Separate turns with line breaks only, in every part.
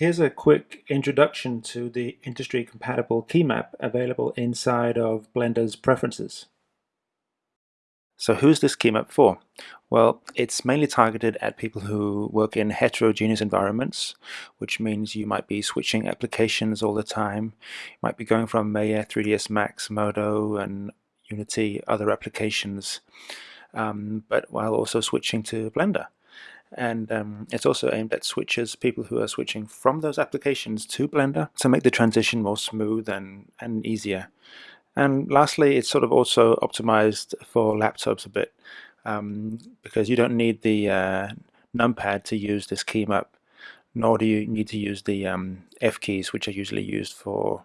Here's a quick introduction to the industry-compatible key map available inside of Blender's preferences. So who's this key map for? Well, it's mainly targeted at people who work in heterogeneous environments, which means you might be switching applications all the time. You might be going from Maya, 3ds Max, Modo, and Unity, other applications, um, but while also switching to Blender and um, it's also aimed at switchers, people who are switching from those applications to Blender to make the transition more smooth and, and easier. And lastly, it's sort of also optimized for laptops a bit um, because you don't need the uh, numpad to use this key map, nor do you need to use the um, F keys, which are usually used for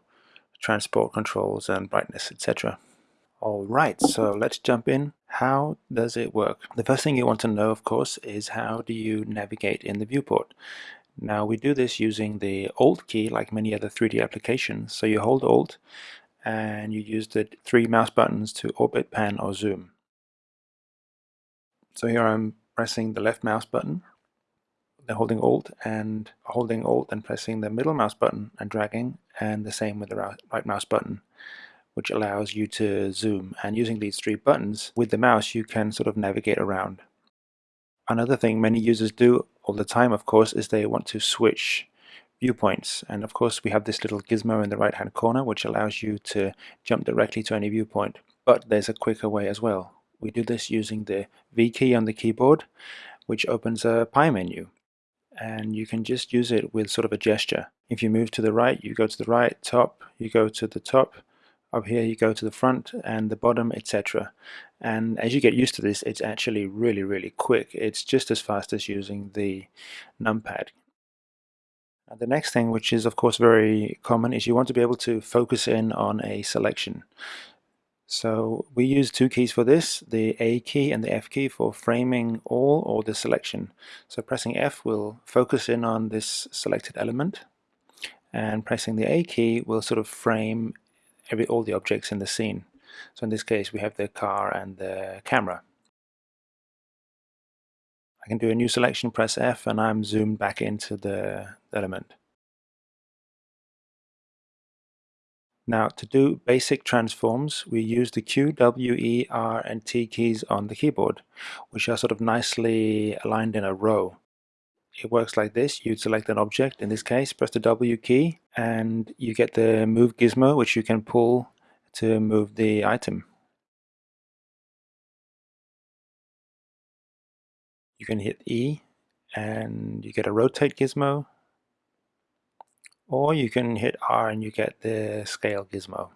transport controls and brightness, etc. Alright, so let's jump in. How does it work? The first thing you want to know, of course, is how do you navigate in the viewport? Now we do this using the Alt key like many other 3D applications. So you hold Alt and you use the three mouse buttons to orbit, pan or zoom. So here I'm pressing the left mouse button, then holding Alt and holding Alt and pressing the middle mouse button and dragging and the same with the right mouse button which allows you to zoom. And using these three buttons, with the mouse you can sort of navigate around. Another thing many users do all the time, of course, is they want to switch viewpoints. And of course we have this little gizmo in the right hand corner which allows you to jump directly to any viewpoint. But there's a quicker way as well. We do this using the V key on the keyboard which opens a pie menu and you can just use it with sort of a gesture. If you move to the right, you go to the right, top, you go to the top, up here you go to the front and the bottom etc and as you get used to this it's actually really really quick. It's just as fast as using the numpad. The next thing which is of course very common is you want to be able to focus in on a selection. So we use two keys for this, the A key and the F key for framing all or the selection. So pressing F will focus in on this selected element and pressing the A key will sort of frame every all the objects in the scene. So in this case we have the car and the camera. I can do a new selection, press F, and I'm zoomed back into the element. Now to do basic transforms we use the Q, W, E, R and T keys on the keyboard which are sort of nicely aligned in a row. It works like this. You'd select an object, in this case, press the W key, and you get the move gizmo, which you can pull to move the item. You can hit E, and you get a rotate gizmo, or you can hit R and you get the scale gizmo.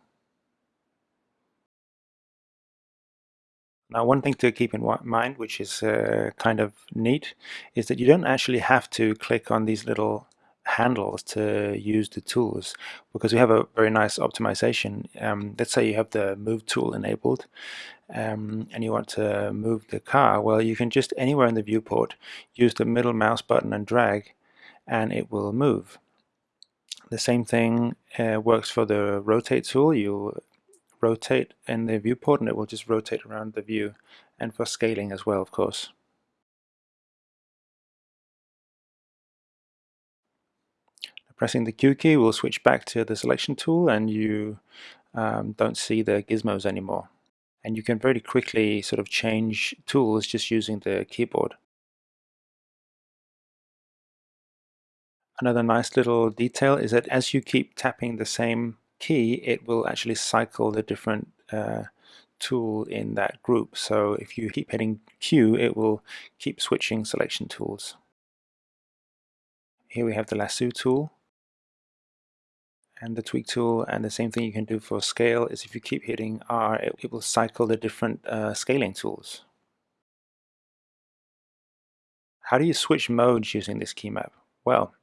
Now one thing to keep in mind, which is uh, kind of neat, is that you don't actually have to click on these little handles to use the tools because we have a very nice optimization. Um, let's say you have the move tool enabled um, and you want to move the car. Well, you can just anywhere in the viewport use the middle mouse button and drag and it will move. The same thing uh, works for the rotate tool. You rotate in the viewport and it will just rotate around the view and for scaling as well of course. Pressing the Q key will switch back to the selection tool and you um, don't see the gizmos anymore. And you can very quickly sort of change tools just using the keyboard. Another nice little detail is that as you keep tapping the same key, it will actually cycle the different uh, tool in that group. So if you keep hitting Q, it will keep switching selection tools. Here we have the lasso tool and the tweak tool and the same thing you can do for scale is if you keep hitting R it, it will cycle the different uh, scaling tools. How do you switch modes using this key map? Well,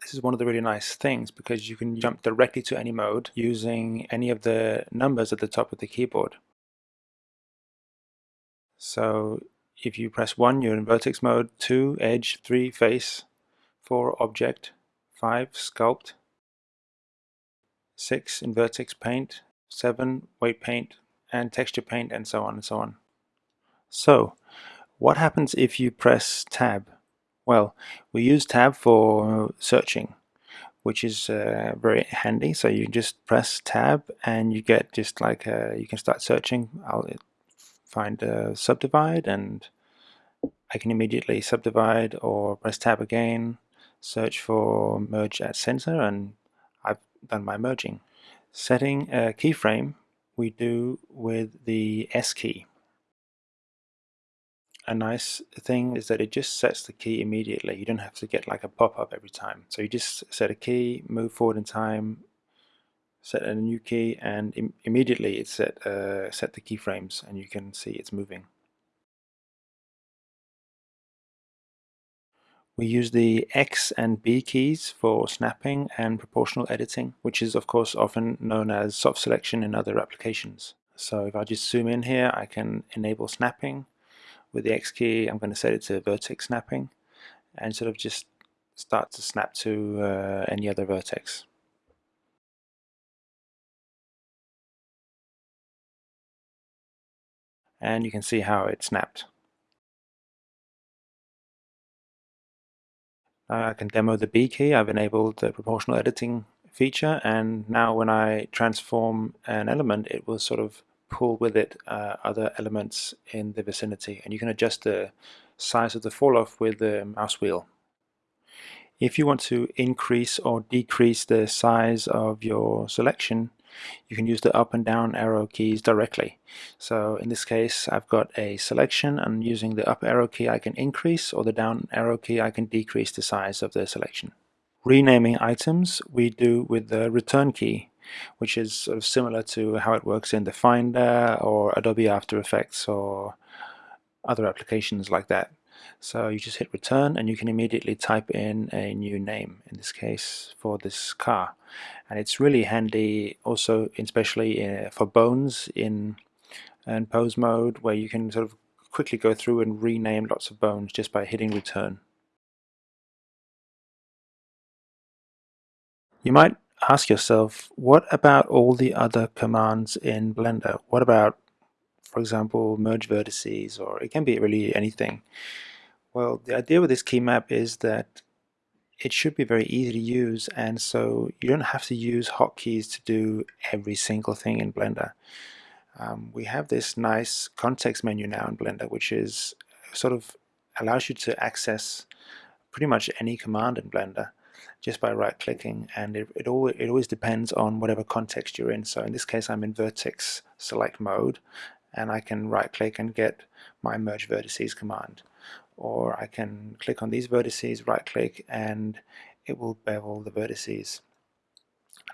this is one of the really nice things because you can jump directly to any mode using any of the numbers at the top of the keyboard. So if you press 1 you're in vertex mode, 2 edge, 3 face, 4 object, 5 sculpt, 6 in vertex paint, 7 weight paint and texture paint and so on and so on. So what happens if you press tab Well, we use tab for searching, which is uh, very handy. So you just press tab and you get just like uh, you can start searching. I'll find a subdivide and I can immediately subdivide or press tab again, search for merge at center and Done my merging. Setting a keyframe we do with the S key a nice thing is that it just sets the key immediately. You don't have to get like a pop-up every time. So you just set a key, move forward in time, set a new key, and Im immediately it set uh, set the keyframes, and you can see it's moving. We use the X and B keys for snapping and proportional editing, which is of course often known as soft selection in other applications. So if I just zoom in here, I can enable snapping, with the X key I'm going to set it to vertex snapping and sort of just start to snap to uh, any other vertex. And you can see how it snapped. I can demo the B key. I've enabled the proportional editing feature and now when I transform an element it will sort of pull with it uh, other elements in the vicinity and you can adjust the size of the fall off with the mouse wheel. If you want to increase or decrease the size of your selection you can use the up and down arrow keys directly. So in this case I've got a selection and using the up arrow key I can increase or the down arrow key I can decrease the size of the selection. Renaming items we do with the return key which is sort of similar to how it works in the Finder or Adobe After Effects or other applications like that. So you just hit return and you can immediately type in a new name, in this case for this car. And it's really handy also, especially uh, for bones in and pose mode where you can sort of quickly go through and rename lots of bones just by hitting return. You might ask yourself, what about all the other commands in Blender? What about, for example, merge vertices, or it can be really anything. Well, the idea with this key map is that it should be very easy to use, and so you don't have to use hotkeys to do every single thing in Blender. Um, we have this nice context menu now in Blender, which is sort of allows you to access pretty much any command in Blender just by right clicking and it, it, always, it always depends on whatever context you're in so in this case I'm in vertex select mode and I can right click and get my merge vertices command or I can click on these vertices right click and it will bevel the vertices.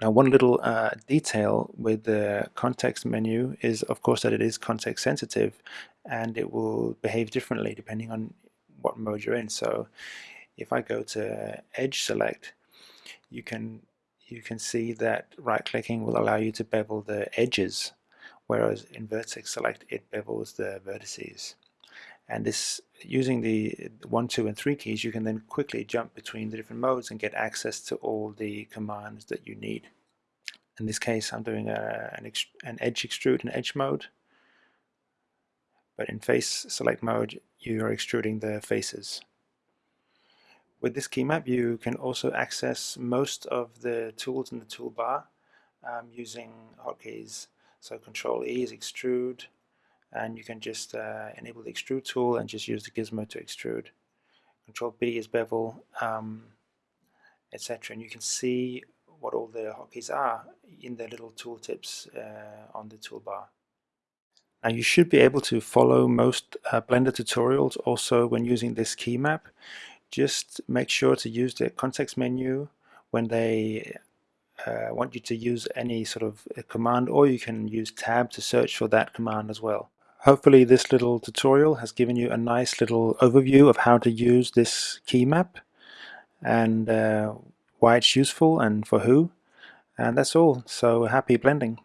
Now one little uh, detail with the context menu is of course that it is context sensitive and it will behave differently depending on what mode you're in. So if I go to edge select you can you can see that right clicking will allow you to bevel the edges whereas in vertex select it bevels the vertices and this using the 1, 2 and 3 keys you can then quickly jump between the different modes and get access to all the commands that you need. In this case I'm doing a, an, an edge extrude in edge mode but in face select mode you are extruding the faces. With this key map you can also access most of the tools in the toolbar um, using hotkeys. So Control E is extrude and you can just uh, enable the extrude tool and just use the gizmo to extrude. Control B is bevel, um, etc. And you can see what all the hotkeys are in the little tooltips uh, on the toolbar. Now you should be able to follow most uh, Blender tutorials also when using this key map just make sure to use the context menu when they uh, want you to use any sort of command or you can use tab to search for that command as well. Hopefully this little tutorial has given you a nice little overview of how to use this key map and uh, why it's useful and for who. And that's all. So happy blending